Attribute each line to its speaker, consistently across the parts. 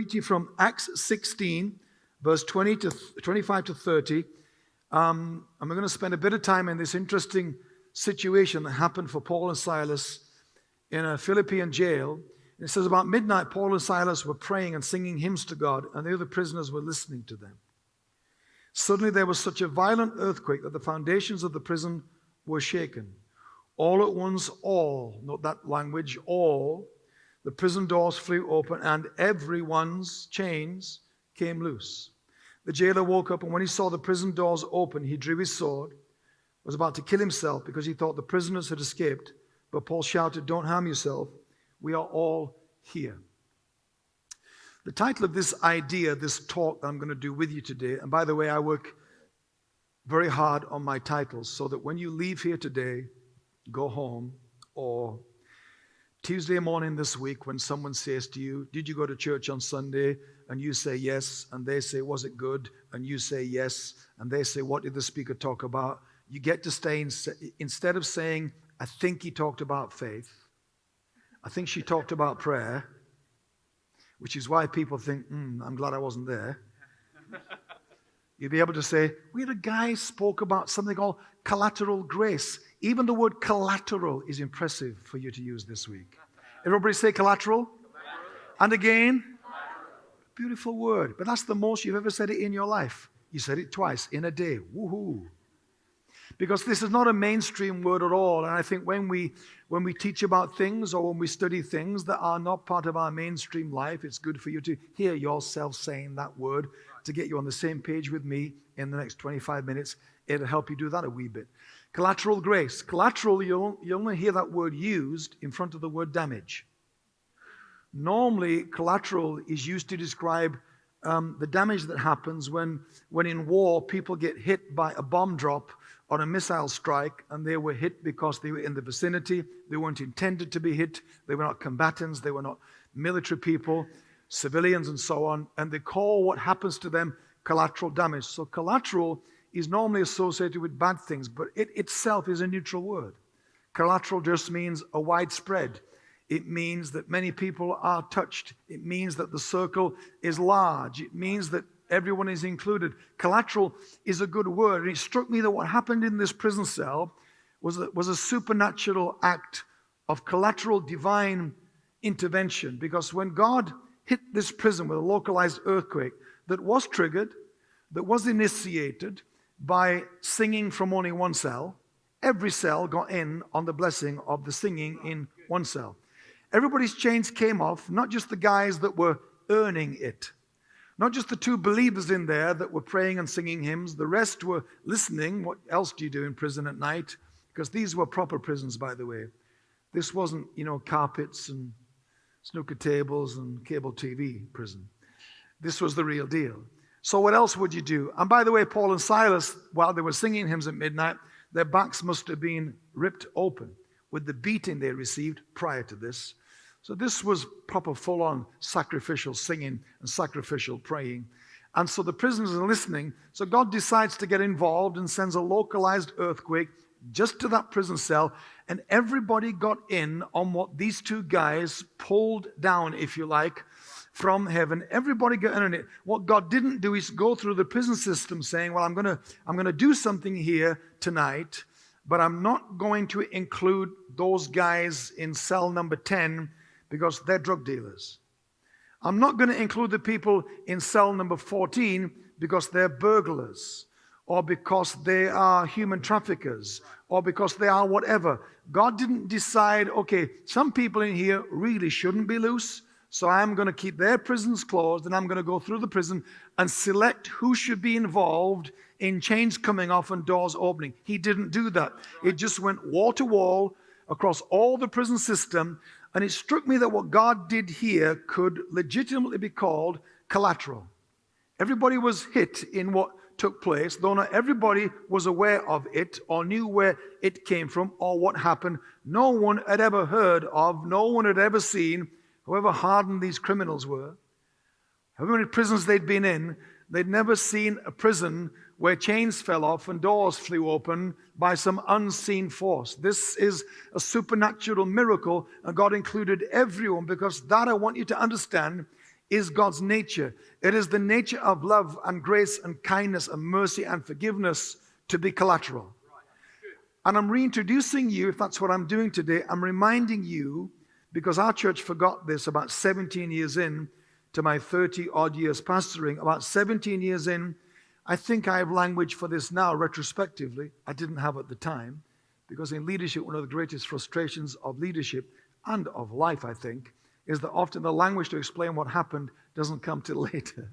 Speaker 1: read to you from Acts 16, verse 20 to 25 to 30. Um, and we're going to spend a bit of time in this interesting situation that happened for Paul and Silas in a Philippian jail. And it says, About midnight, Paul and Silas were praying and singing hymns to God, and the other prisoners were listening to them. Suddenly, there was such a violent earthquake that the foundations of the prison were shaken. All at once, all, not that language, all, the prison doors flew open, and everyone's chains came loose. The jailer woke up, and when he saw the prison doors open, he drew his sword, was about to kill himself because he thought the prisoners had escaped. But Paul shouted, Don't harm yourself. We are all here. The title of this idea, this talk that I'm going to do with you today, and by the way, I work very hard on my titles so that when you leave here today, go home, or Tuesday morning this week, when someone says to you, Did you go to church on Sunday? And you say yes, and they say, Was it good? And you say yes, and they say, What did the speaker talk about? You get to stay, in, instead of saying, I think he talked about faith, I think she talked about prayer, which is why people think, mm, I'm glad I wasn't there. You'll be able to say, We had a guy spoke about something called collateral grace. Even the word collateral is impressive for you to use this week. Everybody say collateral. And again, beautiful word. But that's the most you've ever said it in your life. You said it twice in a day. Woohoo. Because this is not a mainstream word at all. And I think when we when we teach about things or when we study things that are not part of our mainstream life, it's good for you to hear yourself saying that word to get you on the same page with me in the next 25 minutes. It'll help you do that a wee bit. Collateral grace. Collateral, you only hear that word used in front of the word damage. Normally, collateral is used to describe um, the damage that happens when, when in war people get hit by a bomb drop or a missile strike and they were hit because they were in the vicinity. They weren't intended to be hit. They were not combatants. They were not military people, civilians, and so on. And they call what happens to them collateral damage. So, collateral is normally associated with bad things, but it itself is a neutral word. Collateral just means a widespread. It means that many people are touched. It means that the circle is large. It means that everyone is included. Collateral is a good word. And it struck me that what happened in this prison cell was a, was a supernatural act of collateral divine intervention. Because when God hit this prison with a localized earthquake that was triggered, that was initiated, by singing from only one cell. Every cell got in on the blessing of the singing in one cell. Everybody's chains came off, not just the guys that were earning it, not just the two believers in there that were praying and singing hymns, the rest were listening. What else do you do in prison at night? Because these were proper prisons, by the way. This wasn't, you know, carpets and snooker tables and cable TV prison. This was the real deal. So, what else would you do? And by the way, Paul and Silas, while they were singing hymns at midnight, their backs must have been ripped open with the beating they received prior to this. So, this was proper full on sacrificial singing and sacrificial praying. And so the prisoners are listening. So, God decides to get involved and sends a localized earthquake just to that prison cell. And everybody got in on what these two guys pulled down, if you like, from heaven. Everybody got in it. What God didn't do is go through the prison system saying, Well, I'm gonna, I'm gonna do something here tonight, but I'm not going to include those guys in cell number 10 because they're drug dealers. I'm not going to include the people in cell number 14 because they're burglars or because they are human traffickers or because they are whatever. God didn't decide, okay, some people in here really shouldn't be loose. So I'm going to keep their prisons closed and I'm going to go through the prison and select who should be involved in chains coming off and doors opening. He didn't do that. It just went wall to wall across all the prison system. And it struck me that what God did here could legitimately be called collateral. Everybody was hit in what took place, though not everybody was aware of it or knew where it came from or what happened. No one had ever heard of, no one had ever seen however hardened these criminals were, however many prisons they'd been in, they'd never seen a prison where chains fell off and doors flew open by some unseen force. This is a supernatural miracle, and God included everyone because that I want you to understand is God's nature. It is the nature of love and grace and kindness and mercy and forgiveness to be collateral. And I'm reintroducing you, if that's what I'm doing today, I'm reminding you, because our church forgot this about 17 years in to my 30 odd years pastoring, about 17 years in, I think I have language for this now retrospectively. I didn't have at the time, because in leadership, one of the greatest frustrations of leadership and of life, I think, is that often the language to explain what happened doesn't come till later.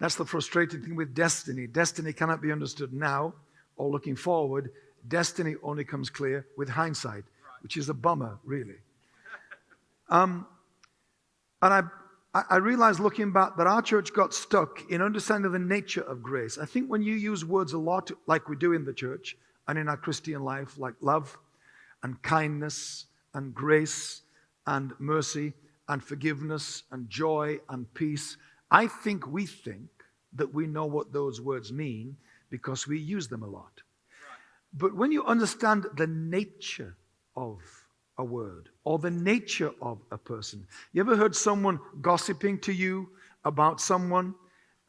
Speaker 1: That's the frustrating thing with destiny. Destiny cannot be understood now or looking forward. Destiny only comes clear with hindsight, which is a bummer, really. Um, and I, I realized looking back that our church got stuck in understanding the nature of grace. I think when you use words a lot, like we do in the church and in our Christian life, like love and kindness and grace and mercy and forgiveness and joy and peace, I think we think that we know what those words mean because we use them a lot. But when you understand the nature of a word or the nature of a person, you ever heard someone gossiping to you about someone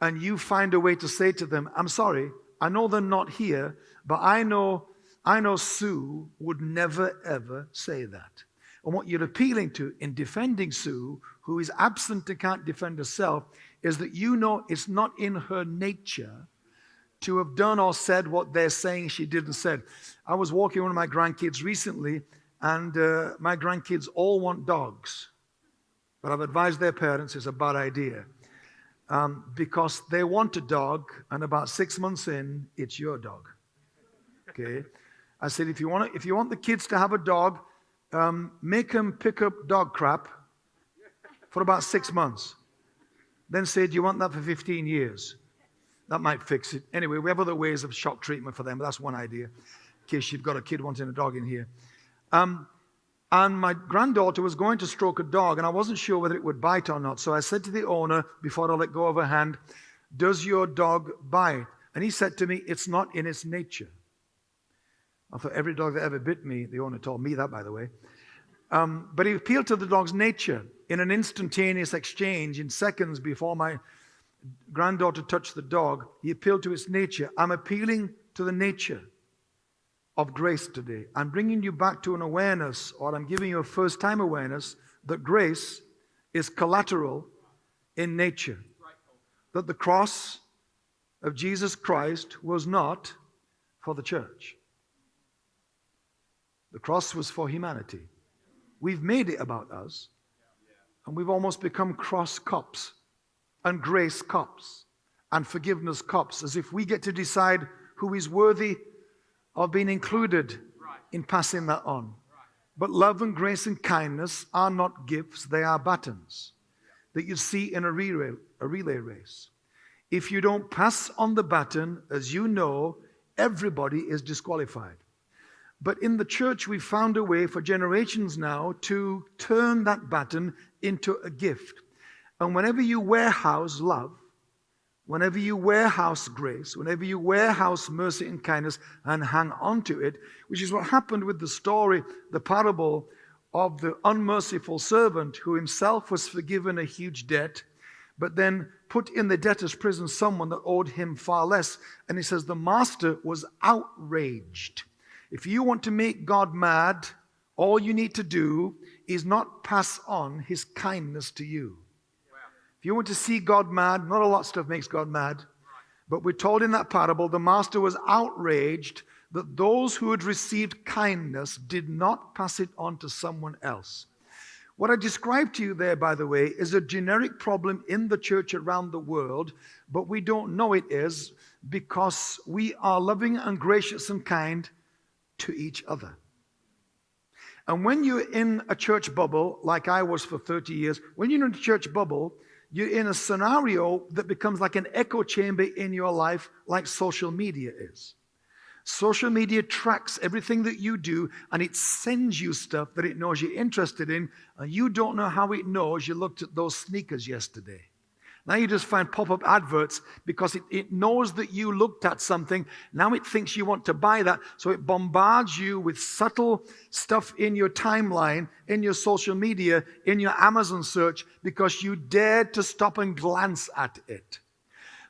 Speaker 1: and you find a way to say to them, I'm sorry, I know they're not here, but I know, I know Sue would never ever say that. And what you're appealing to in defending Sue, who is absent and can't defend herself, is that you know it's not in her nature to have done or said what they're saying she did and said. I was walking one of my grandkids recently, and uh, my grandkids all want dogs. But I've advised their parents it's a bad idea. Um, because they want a dog, and about six months in, it's your dog. Okay? I said, if you want, if you want the kids to have a dog, um, make them pick up dog crap for about six months. Then say, do you want that for 15 years? That might fix it. Anyway, we have other ways of shock treatment for them, but that's one idea, in case you've got a kid wanting a dog in here. Um, and my granddaughter was going to stroke a dog, and I wasn't sure whether it would bite or not. So I said to the owner, before I let go of her hand, Does your dog bite? And he said to me, It's not in its nature. I thought every dog that ever bit me, the owner told me that, by the way. Um, but he appealed to the dog's nature in an instantaneous exchange in seconds before my granddaughter touched the dog, he appealed to its nature. I'm appealing to the nature of grace today. I'm bringing you back to an awareness, or I'm giving you a first time awareness that grace is collateral in nature. That the cross of Jesus Christ was not for the church, the cross was for humanity. We've made it about us, and we've almost become cross cops and grace cops and forgiveness cops, as if we get to decide who is worthy of being included in passing that on. But love and grace and kindness are not gifts, they are buttons that you see in a relay, a relay race. If you don't pass on the baton, as you know, everybody is disqualified. But in the church, we've found a way for generations now to turn that baton into a gift. And whenever you warehouse love, whenever you warehouse grace, whenever you warehouse mercy and kindness and hang on to it, which is what happened with the story, the parable of the unmerciful servant who himself was forgiven a huge debt, but then put in the debtor's prison someone that owed him far less. And he says the master was outraged. If you want to make God mad, all you need to do is not pass on his kindness to you. If you want to see God mad, not a lot of stuff makes God mad, but we're told in that parable the master was outraged that those who had received kindness did not pass it on to someone else. What I described to you there, by the way, is a generic problem in the church around the world, but we don't know it is because we are loving and gracious and kind to each other. And when you're in a church bubble, like I was for 30 years, when you're in a church bubble, you're in a scenario that becomes like an echo chamber in your life, like social media is. Social media tracks everything that you do and it sends you stuff that it knows you're interested in, and you don't know how it knows you looked at those sneakers yesterday. Now you just find pop up adverts because it, it knows that you looked at something. Now it thinks you want to buy that. So it bombards you with subtle stuff in your timeline, in your social media, in your Amazon search because you dared to stop and glance at it.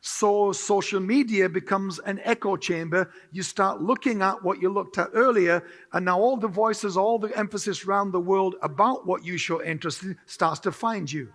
Speaker 1: So social media becomes an echo chamber. You start looking at what you looked at earlier, and now all the voices, all the emphasis around the world about what you show interest in starts to find you.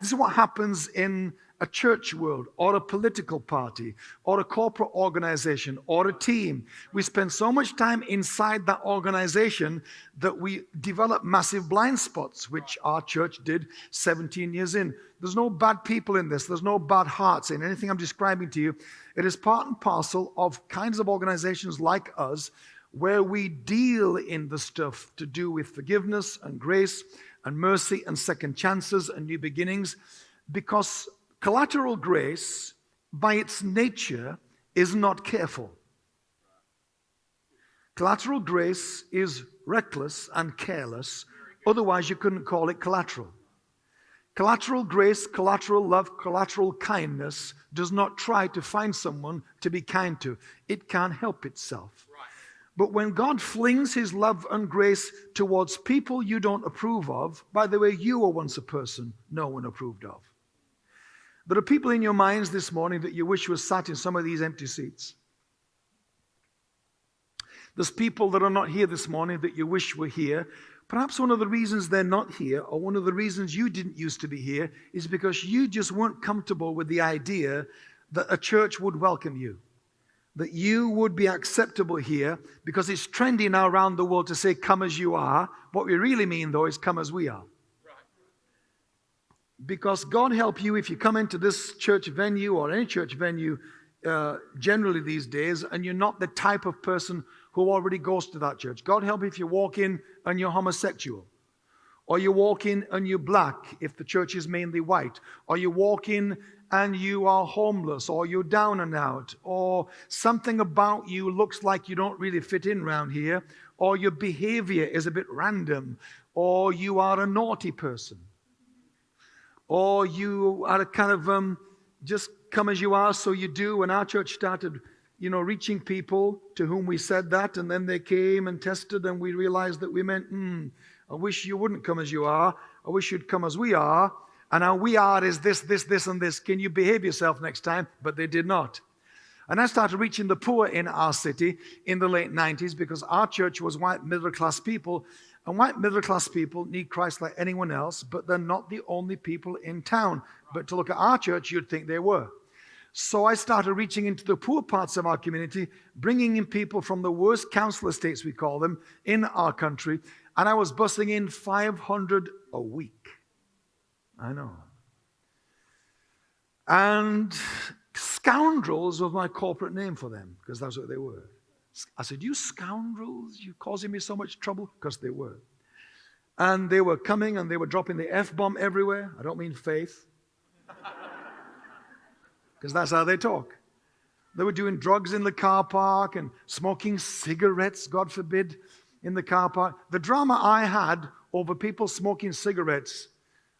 Speaker 1: This is what happens in a church world or a political party or a corporate organization or a team. We spend so much time inside that organization that we develop massive blind spots, which our church did 17 years in. There's no bad people in this, there's no bad hearts in anything I'm describing to you. It is part and parcel of kinds of organizations like us where we deal in the stuff to do with forgiveness and grace and mercy and second chances and new beginnings because collateral grace, by its nature, is not careful. Collateral grace is reckless and careless, otherwise, you couldn't call it collateral. Collateral grace, collateral love, collateral kindness does not try to find someone to be kind to. It can't help itself. But when God flings his love and grace towards people you don't approve of, by the way, you were once a person no one approved of. There are people in your minds this morning that you wish were sat in some of these empty seats. There's people that are not here this morning that you wish were here. Perhaps one of the reasons they're not here, or one of the reasons you didn't used to be here, is because you just weren't comfortable with the idea that a church would welcome you that you would be acceptable here because it's trendy now around the world to say, come as you are. What we really mean, though, is come as we are. Because God help you if you come into this church venue or any church venue uh, generally these days and you're not the type of person who already goes to that church. God help if you walk in and you're homosexual. Or you walk in and you're black if the church is mainly white. Or you walk in and you are homeless or you're down and out or something about you looks like you don't really fit in around here or your behavior is a bit random or you are a naughty person or you are a kind of um, just come as you are so you do. When our church started you know reaching people to whom we said that and then they came and tested and we realized that we meant hmm, i wish you wouldn't come as you are. I wish you'd come as we are and our we are is this, this, this, and this. Can you behave yourself next time? But they did not. And I started reaching the poor in our city in the late 90s because our church was white middle class people. And white middle class people need Christ like anyone else, but they're not the only people in town. But to look at our church, you'd think they were. So I started reaching into the poor parts of our community, bringing in people from the worst council estates, we call them, in our country. And I was busing in 500 a week. I know. And scoundrels was my corporate name for them because that's what they were. I said, You scoundrels, you're causing me so much trouble? Because they were. And they were coming and they were dropping the F bomb everywhere. I don't mean faith, because that's how they talk. They were doing drugs in the car park and smoking cigarettes, God forbid, in the car park. The drama I had over people smoking cigarettes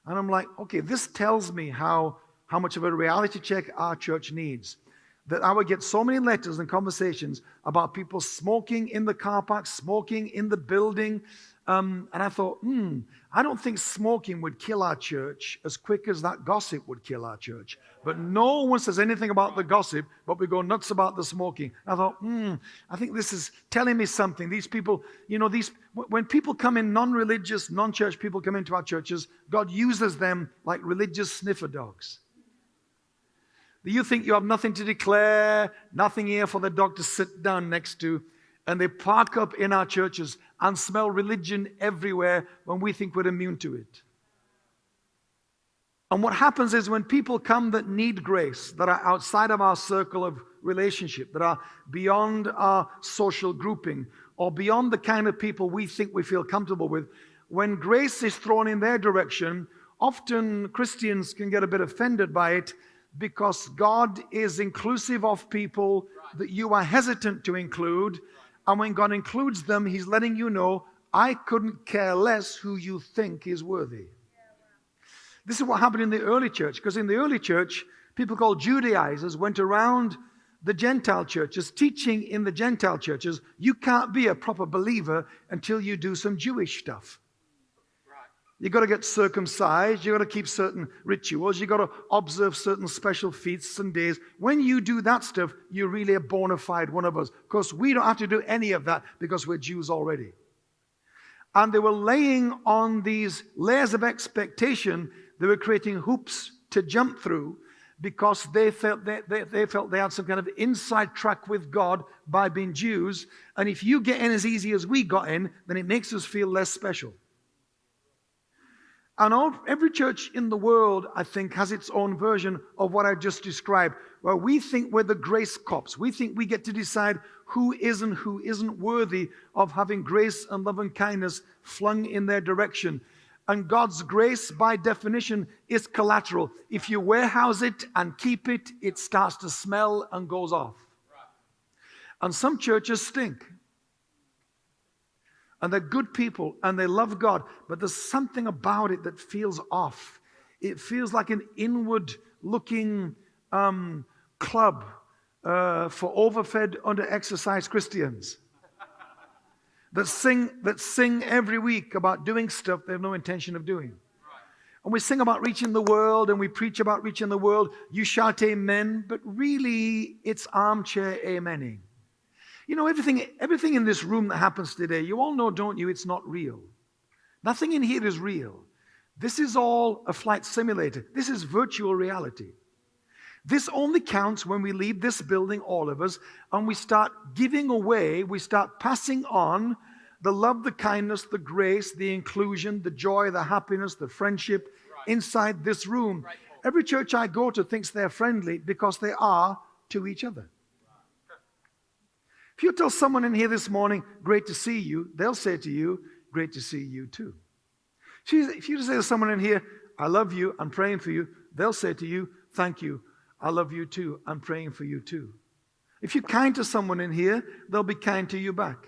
Speaker 1: and I'm like, okay, this tells me how, how much of a reality check our church needs. That I would get so many letters and conversations about people smoking in the car park, smoking in the building. Um, and I thought, hmm, I don't think smoking would kill our church as quick as that gossip would kill our church. But no one says anything about the gossip, but we go nuts about the smoking. I thought, hmm, I think this is telling me something. These people, you know, these when people come in, non-religious, non-church people come into our churches, God uses them like religious sniffer dogs. Do you think you have nothing to declare, nothing here for the dog to sit down next to, and they park up in our churches and smell religion everywhere when we think we're immune to it. And what happens is when people come that need grace, that are outside of our circle of relationship, that are beyond our social grouping, or beyond the kind of people we think we feel comfortable with, when grace is thrown in their direction, often Christians can get a bit offended by it because God is inclusive of people that you are hesitant to include. And when God includes them, He's letting you know, I couldn't care less who you think is worthy. This is what happened in the early church, because in the early church, people called Judaizers went around the Gentile churches, teaching in the Gentile churches, you can't be a proper believer until you do some Jewish stuff. You've got to get circumcised. You've got to keep certain rituals. You've got to observe certain special feasts and days. When you do that stuff, you're really a bona fide one of us. Of course, we don't have to do any of that because we're Jews already. And they were laying on these layers of expectation. They were creating hoops to jump through because they felt they, they, they, felt they had some kind of inside track with God by being Jews. And if you get in as easy as we got in, then it makes us feel less special. And all, every church in the world, I think, has its own version of what I just described, where we think we're the grace cops. We think we get to decide who is and who isn't worthy of having grace and love and kindness flung in their direction. And God's grace, by definition, is collateral. If you warehouse it and keep it, it starts to smell and goes off. And some churches stink. And they're good people and they love God, but there's something about it that feels off. It feels like an inward looking um, club uh, for overfed, under exercised Christians that sing, that sing every week about doing stuff they have no intention of doing. And we sing about reaching the world and we preach about reaching the world. You shout amen, but really it's armchair amening. You know, everything, everything in this room that happens today, you all know, don't you, it's not real. Nothing in here is real. This is all a flight simulator. This is virtual reality. This only counts when we leave this building, all of us, and we start giving away, we start passing on the love, the kindness, the grace, the inclusion, the joy, the happiness, the friendship right. inside this room. Right. Every church I go to thinks they're friendly because they are to each other. If you tell someone in here this morning, great to see you, they'll say to you, great to see you too. If you say to someone in here, I love you, I'm praying for you, they'll say to you, thank you, I love you too. I'm praying for you too. If you're kind to someone in here, they'll be kind to you back.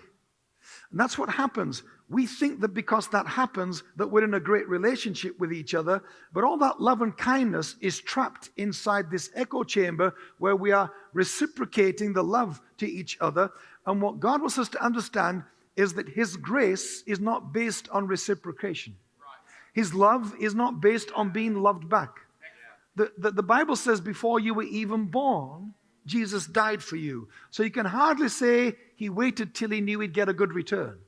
Speaker 1: And that's what happens. We think that because that happens, that we're in a great relationship with each other, but all that love and kindness is trapped inside this echo chamber where we are reciprocating the love to each other. And what God wants us to understand is that His grace is not based on reciprocation. His love is not based on being loved back. The, the, the, Bible says before you were even born, Jesus died for you. So you can hardly say he waited till he knew he'd get a good return.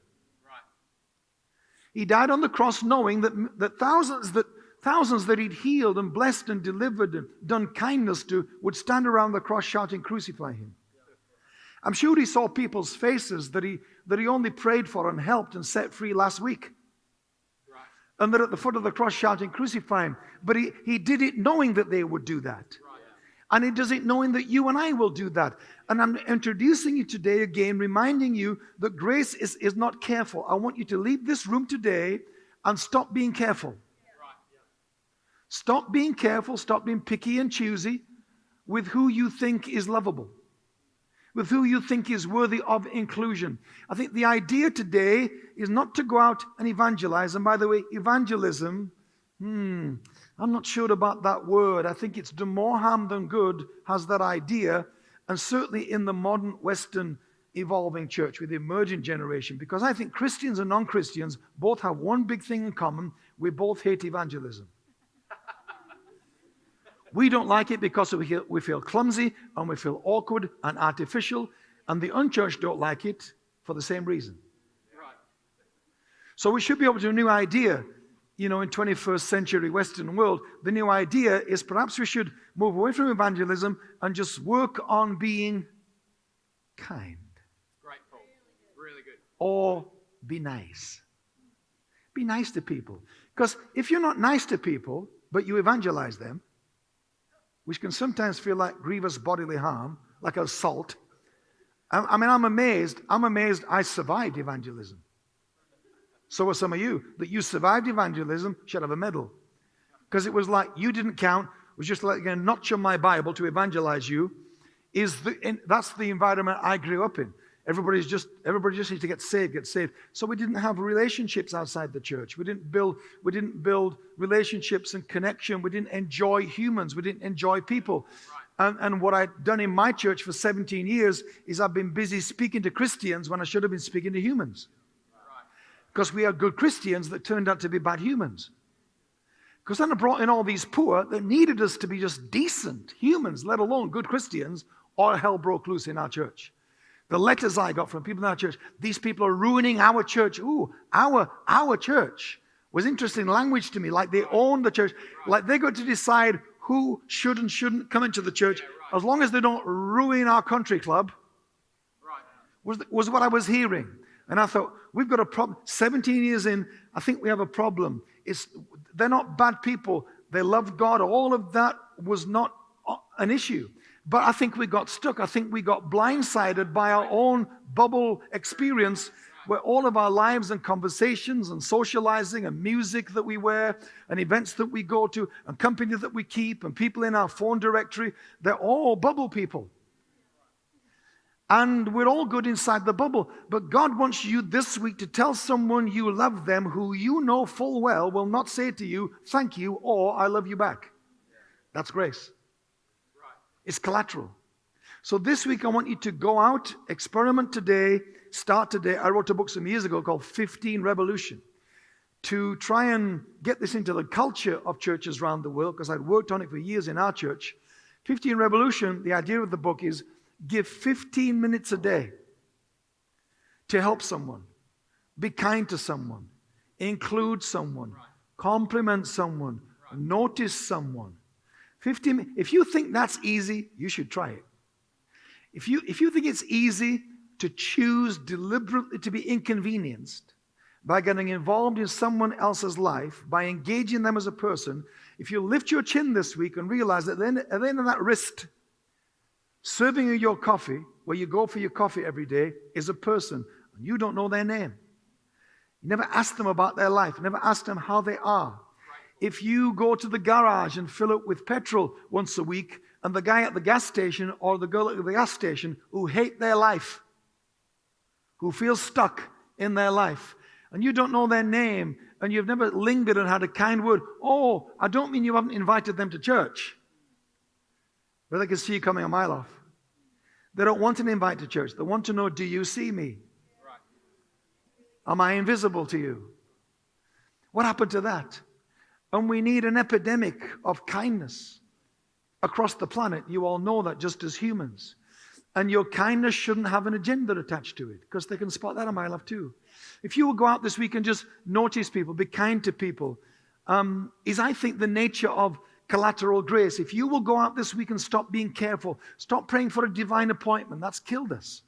Speaker 1: Right. He died on the cross knowing that, that thousands that thousands that he'd healed and blessed and delivered and done kindness to would stand around the cross shouting, Crucify him. I'm sure he saw people's faces that he, that he only prayed for and helped and set free last week and they're at the foot of the cross shouting, Crucify him. But he, he did it knowing that they would do that. And it knowing that you and I will do that. And I'm introducing you today again, reminding you that grace is, is not careful. I want you to leave this room today and stop being careful. Stop being careful, stop being picky and choosy with who you think is lovable with who you think is worthy of inclusion. I think the idea today is not to go out and evangelize. And by the way, evangelism, hmm, I'm not sure about that word. I think it's do more harm than good, has that idea. And certainly in the modern Western evolving church with the emergent generation, because I think Christians and non Christians both have one big thing in common we both hate evangelism. We don't like it because we feel, clumsy and we feel awkward and artificial, and the unchurched don't like it for the same reason. Right. So we should be able to a new idea, you know, in 21st century Western world. The new idea is perhaps we should move away from evangelism and just work on being kind.
Speaker 2: Great, Paul. Really good.
Speaker 1: Or be nice. Be nice to people. Because if you're not nice to people, but you evangelize them, which can sometimes feel like grievous bodily harm, like assault. I, mean, I'm amazed. I'm amazed I survived evangelism. So are some of you. That you survived evangelism should have a medal. Because it was like you didn't count, it was just like a notch on my Bible to evangelize you. Is the, that's the environment I grew up in. Everybody's just everybody just needs to get saved, get saved. So we didn't have relationships outside the church. We didn't build we didn't build relationships and connection. We didn't enjoy humans. We didn't enjoy people. And, and what I've done in my church for 17 years is I've been busy speaking to Christians when I should have been speaking to humans. Because we are good Christians that turned out to be bad humans. Because then I brought in all these poor that needed us to be just decent humans, let alone good Christians, or hell broke loose in our church. The letters I got from people in our church, these people are ruining our church. Ooh, our, our church was interesting language to me, like they own the church, like they got to decide who should and shouldn't come into the church, as long as they don't ruin our country club, was, was what I was hearing. And I thought, we've got a problem. 17 years in, I think we have a problem. It's, they're not bad people. They love God. All of that was not an issue. But I think we got stuck. I think we got blindsided by our own bubble experience where all of our lives and conversations and socializing and music that we wear and events that we go to and company that we keep and people in our phone directory, they're all bubble people. And we're all good inside the bubble. But God wants you this week to tell someone you love them who you know full well will not say to you, thank you, or I love you back. That's grace. It's collateral. So this week I want you to go out, experiment today, start today. I wrote a book some years ago called 15 Revolution to try and get this into the culture of churches around the world because I'd worked on it for years in our church. 15 Revolution, the idea of the book is give 15 minutes a day to help someone, be kind to someone, include someone, compliment someone, notice someone. 15 if you think that's easy, you should try it. If you if you think it's easy to choose deliberately to be inconvenienced by getting involved in someone else's life, by engaging them as a person, if you lift your chin this week and realize that then at the end of that wrist Serving you your coffee, where you go for your coffee every day, is a person, and you don't know their name. You never ask them about their life, never ask them how they are. If you go to the garage and fill it with petrol once a week, and the guy at the gas station or the girl at the gas station who hate their life, who feel stuck in their life, and you don't know their name, and you've never lingered and had a kind word, oh, I don't mean you haven't invited them to church. They can see you coming a mile off. They don't want an invite to church. They want to know, do you see me? Am I invisible to you? What happened to that? And we need an epidemic of kindness across the planet. You all know that just as humans. And your kindness shouldn't have an agenda attached to it because they can spot that a mile off too. If you will go out this week and just notice people, be kind to people, um, is I think the nature of collateral grace. If you will go out this week and stop being careful, stop praying for a divine appointment, that's killed us.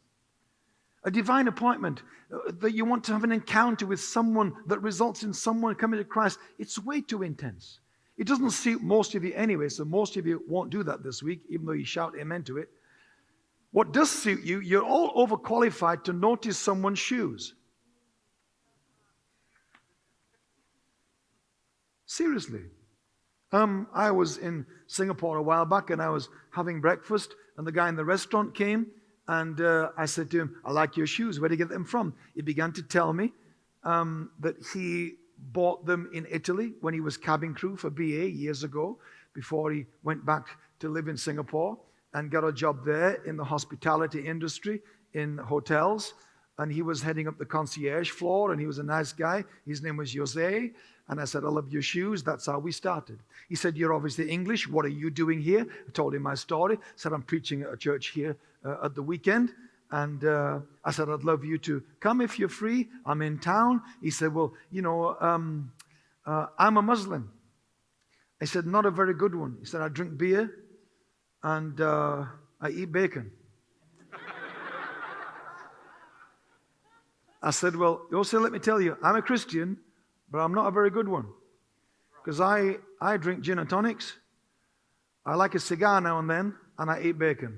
Speaker 1: A divine appointment uh, that you want to have an encounter with someone that results in someone coming to Christ, it's way too intense. It doesn't suit most of you anyway, so most of you won't do that this week, even though you shout amen to it. What does suit you, you're all overqualified to notice someone's shoes. Seriously. Um, I was in Singapore a while back and I was having breakfast, and the guy in the restaurant came and uh, I said to him, I like your shoes. Where did you get them from? He began to tell me um, that he bought them in Italy when he was cabin crew for BA years ago, before he went back to live in Singapore and got a job there in the hospitality industry in hotels. And he was heading up the concierge floor, and he was a nice guy. His name was Jose. And I said, I love your shoes. That's how we started. He said, You're obviously English. What are you doing here? I told him my story. I said, I'm preaching at a church here uh, at the weekend. And uh, I said, I'd love you to come if you're free. I'm in town. He said, Well, you know, um, uh, I'm a Muslim. I said, Not a very good one. He said, I drink beer and uh, I eat bacon. I said, Well, also let me tell you, I'm a Christian but I'm not a very good one. Because I, I drink gin and tonics, I like a cigar now and then, and I eat bacon.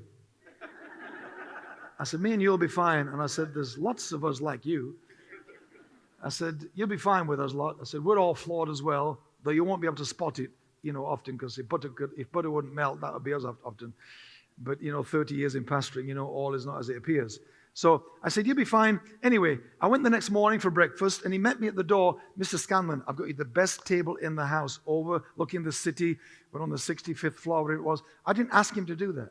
Speaker 1: I said, Me and you'll be fine. And I said, There's lots of us like you. I said, You'll be fine with us lot. I said, We're all flawed as well, though you won't be able to spot it, you know, often, because if butter, could, if butter wouldn't melt, that would be us often. But, you know, 30 years in pastoring, you know, all is not as it appears. So I said, You'll be fine. Anyway, I went the next morning for breakfast and he met me at the door. Mr. Scanlon, I've got you the best table in the house overlooking the city. We're on the 65th floor, whatever it was. I didn't ask him to do that.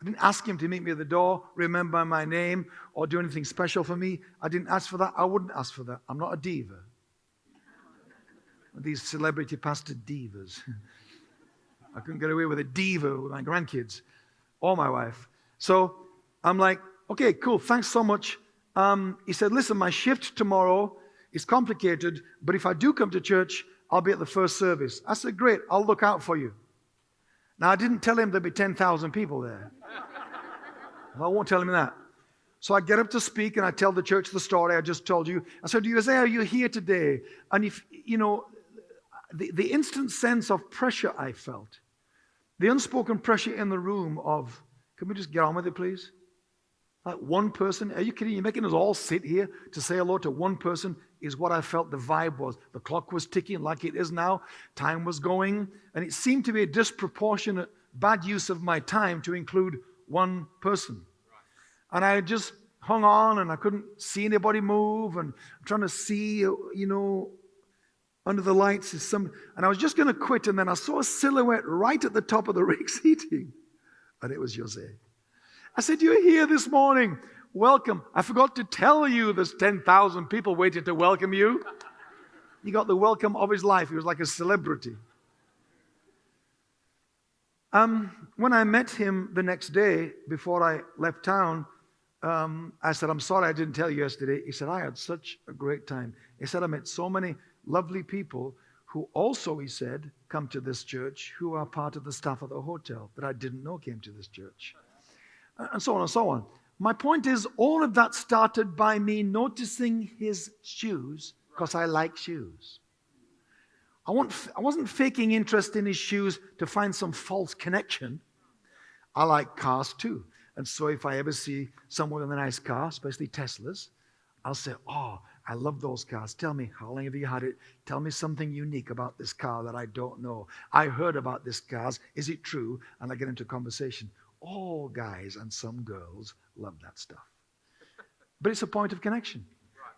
Speaker 1: I didn't ask him to meet me at the door, remember my name, or do anything special for me. I didn't ask for that. I wouldn't ask for that. I'm not a diva. These celebrity pastor divas. I couldn't get away with a diva with my grandkids or my wife. So I'm like, okay, cool, thanks so much. Um, he said, listen, my shift tomorrow is complicated, but if I do come to church, I'll be at the first service. I said, great, I'll look out for you. Now, I didn't tell him there'd be 10,000 people there. I won't tell him that. So I get up to speak and I tell the church the story I just told you. I said, Isaiah, you're you here today. And if, you know, the, the instant sense of pressure I felt, the unspoken pressure in the room of, can we just get on with it, please? Like one person, are you kidding? You're making us all sit here to say hello to one person is what I felt the vibe was. The clock was ticking like it is now. Time was going. And it seemed to be a disproportionate bad use of my time to include one person. And I just hung on and I couldn't see anybody move. And I'm trying to see, you know, under the lights is some. And I was just going to quit. And then I saw a silhouette right at the top of the rig seating. And it was Jose. I said, You're here this morning. Welcome. I forgot to tell you there's 10,000 people waiting to welcome you. He got the welcome of his life. He was like a celebrity. Um, when I met him the next day before I left town, um, I said, I'm sorry I didn't tell you yesterday. He said, I had such a great time. He said, I met so many lovely people who also, he said, come to this church, who are part of the staff of the hotel that I didn't know came to this church. And so on and so on. My point is, all of that started by me noticing his shoes because I like shoes. I, want, I wasn't faking interest in his shoes to find some false connection. I like cars too. And so if I ever see someone with a nice car, especially Teslas, I'll say, Oh, I love those cars. Tell me, how long have you had it? Tell me something unique about this car that I don't know. I heard about this car. Is it true? And I get into conversation. All guys and some girls love that stuff. But it's a point of connection.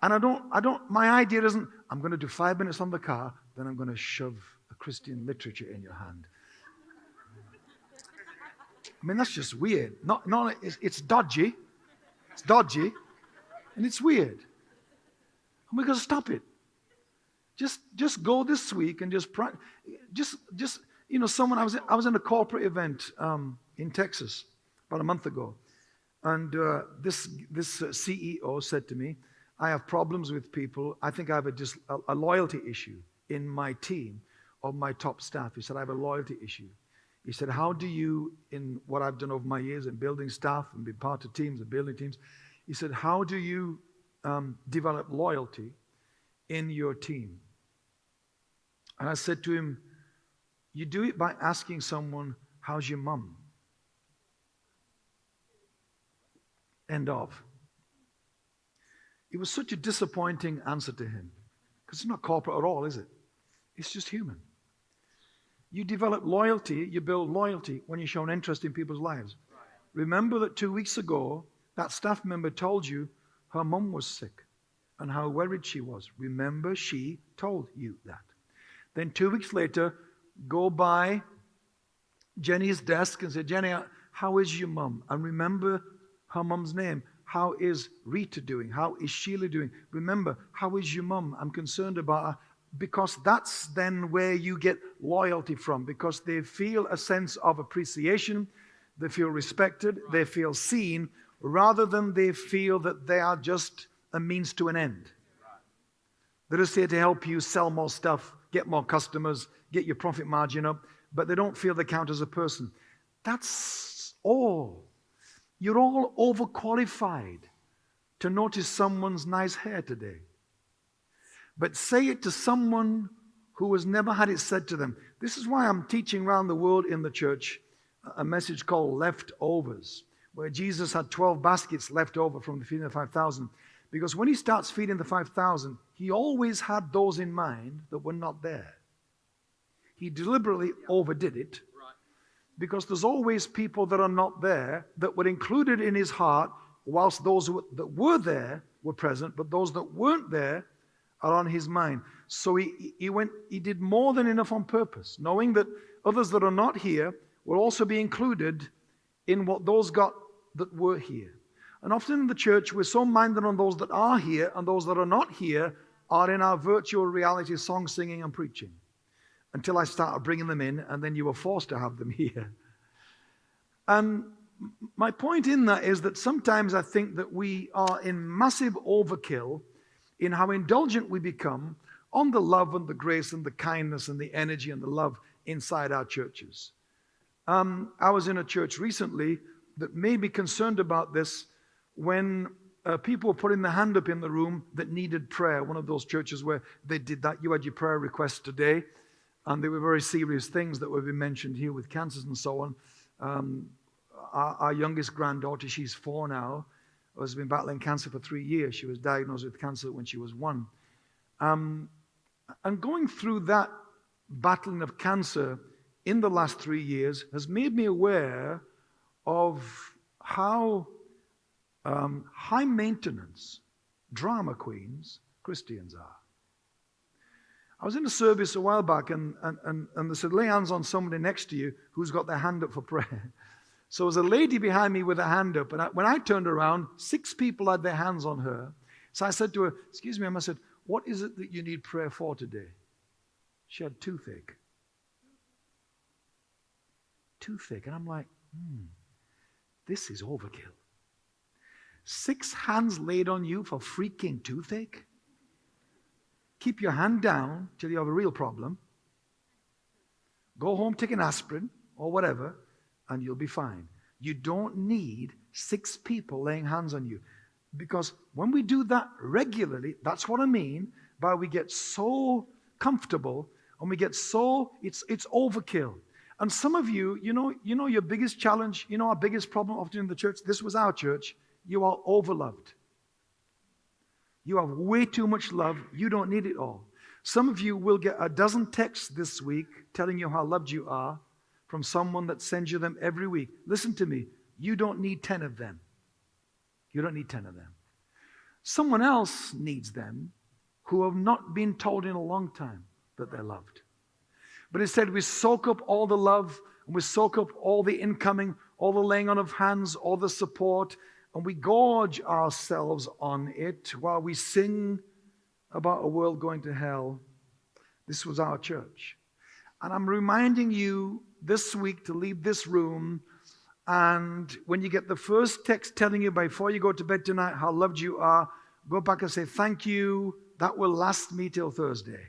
Speaker 1: And I don't, I don't, my idea isn't, I'm going to do five minutes on the car, then I'm going to shove a Christian literature in your hand. I mean, that's just weird. Not, not, it's, it's dodgy. It's dodgy. And it's weird. And we're going to stop it. Just, just go this week and just, just, just, you know, someone, I was, I was in a corporate event um, in Texas about a month ago. And uh, this, this uh, CEO said to me, I have problems with people. I think I have a, just a, a loyalty issue in my team of my top staff. He said, I have a loyalty issue. He said, How do you, in what I've done over my years in building staff and being part of teams and building teams, he said, How do you um, develop loyalty in your team? And I said to him, You do it by asking someone, How's your mum? End of. It was such a disappointing answer to him because it's not corporate at all, is it? It's just human. You develop loyalty, you build loyalty when you show an interest in people's lives. Remember that two weeks ago, that staff member told you her mum was sick and how worried she was. Remember, she told you that. Then two weeks later, go by Jenny's desk and say, Jenny, how is your mum? And remember her mum's name. How is Rita doing? How is Sheila doing? Remember, how is your mum? I'm concerned about her because that's then where you get loyalty from because they feel a sense of appreciation, they feel respected, they feel seen, rather than they feel that they are just a means to an end. They're just here to help you sell more stuff, get more customers, get your profit margin up, but they don't feel they count as a person. That's all. You're all overqualified to notice someone's nice hair today. But say it to someone who has never had it said to them. This is why I'm teaching around the world in the church a message called leftovers, where Jesus had 12 baskets left over from the feeding of the 5,000. Because when he starts feeding the 5,000, he always had those in mind that were not there. He deliberately overdid it because there's always people that are not there that were included in his heart whilst those that were there were present, but those that weren't there are on his mind. So he, he went, he did more than enough on purpose, knowing that others that are not here will also be included in what those got that were here. And often in the church, we're so minded on those that are here, and those that are not here are in our virtual reality song singing and preaching. Until I started bringing them in, and then you were forced to have them here. And my point in that is that sometimes I think that we are in massive overkill in how indulgent we become on the love and the grace and the kindness and the energy and the love inside our churches. Um, I was in a church recently that may be concerned about this when uh, people were putting their hand up in the room that needed prayer. One of those churches where they did that. You had your prayer request today, and they were very serious things that were being mentioned here with cancers and so on. Um, our, our, youngest granddaughter, she's four now, has been battling cancer for three years. She was diagnosed with cancer when she was one. Um, and going through that battling of cancer in the last three years has made me aware of how um, high maintenance drama queens Christians are. I was in a service a while back and, and, and, and they said, lay hands on somebody next to you who's got their hand up for prayer. So there was a lady behind me with her hand up. And I, when I turned around, six people had their hands on her. So I said to her, Excuse me, I said, What is it that you need prayer for today? She had toothache. Toothache. And I'm like, Hmm, this is overkill. Six hands laid on you for freaking toothache? Keep your hand down till you have a real problem. Go home, take an aspirin or whatever, and you'll be fine. You don't need six people laying hands on you. Because when we do that regularly, that's what I mean by we get so comfortable and we get so it's it's overkill. And some of you, you know, you know your biggest challenge, you know our biggest problem often in the church, this was our church. You are overloved. You have way too much love. You don't need it all. Some of you will get a dozen texts this week telling you how loved you are from someone that sends you them every week. Listen to me. You don't need 10 of them. You don't need 10 of them. Someone else needs them who have not been told in a long time that they're loved. But instead, we soak up all the love and we soak up all the incoming, all the laying on of hands, all the support, and we gorge ourselves on it while we sing about a world going to hell. This was our church. And I'm reminding you this week to leave this room. And when you get the first text telling you before you go to bed tonight how loved you are, go back and say, Thank you. That will last me till Thursday.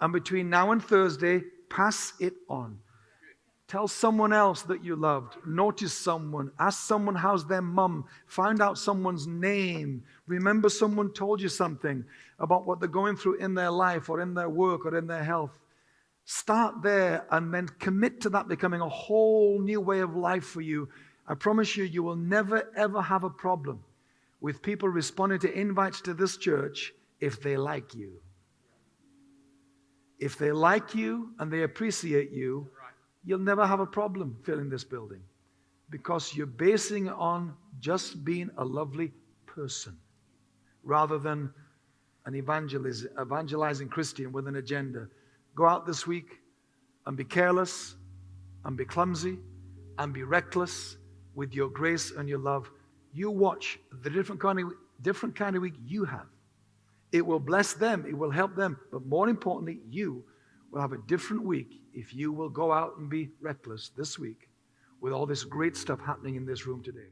Speaker 1: And between now and Thursday, pass it on. Tell someone else that you loved. Notice someone. Ask someone how's their mum. Find out someone's name. Remember someone told you something about what they're going through in their life or in their work or in their health. Start there and then commit to that becoming a whole new way of life for you. I promise you, you will never ever have a problem with people responding to invites to this church if they like you. If they like you and they appreciate you, you'll never have a problem filling this building because you're basing on just being a lovely person rather than an evangelizing Christian with an agenda. Go out this week and be careless and be clumsy and be reckless with your grace and your love. You watch the different kind of, different kind of week you have. It will bless them, it will help them, but more importantly, you will have a different week if you will go out and be reckless this week with all this great stuff happening in this room today.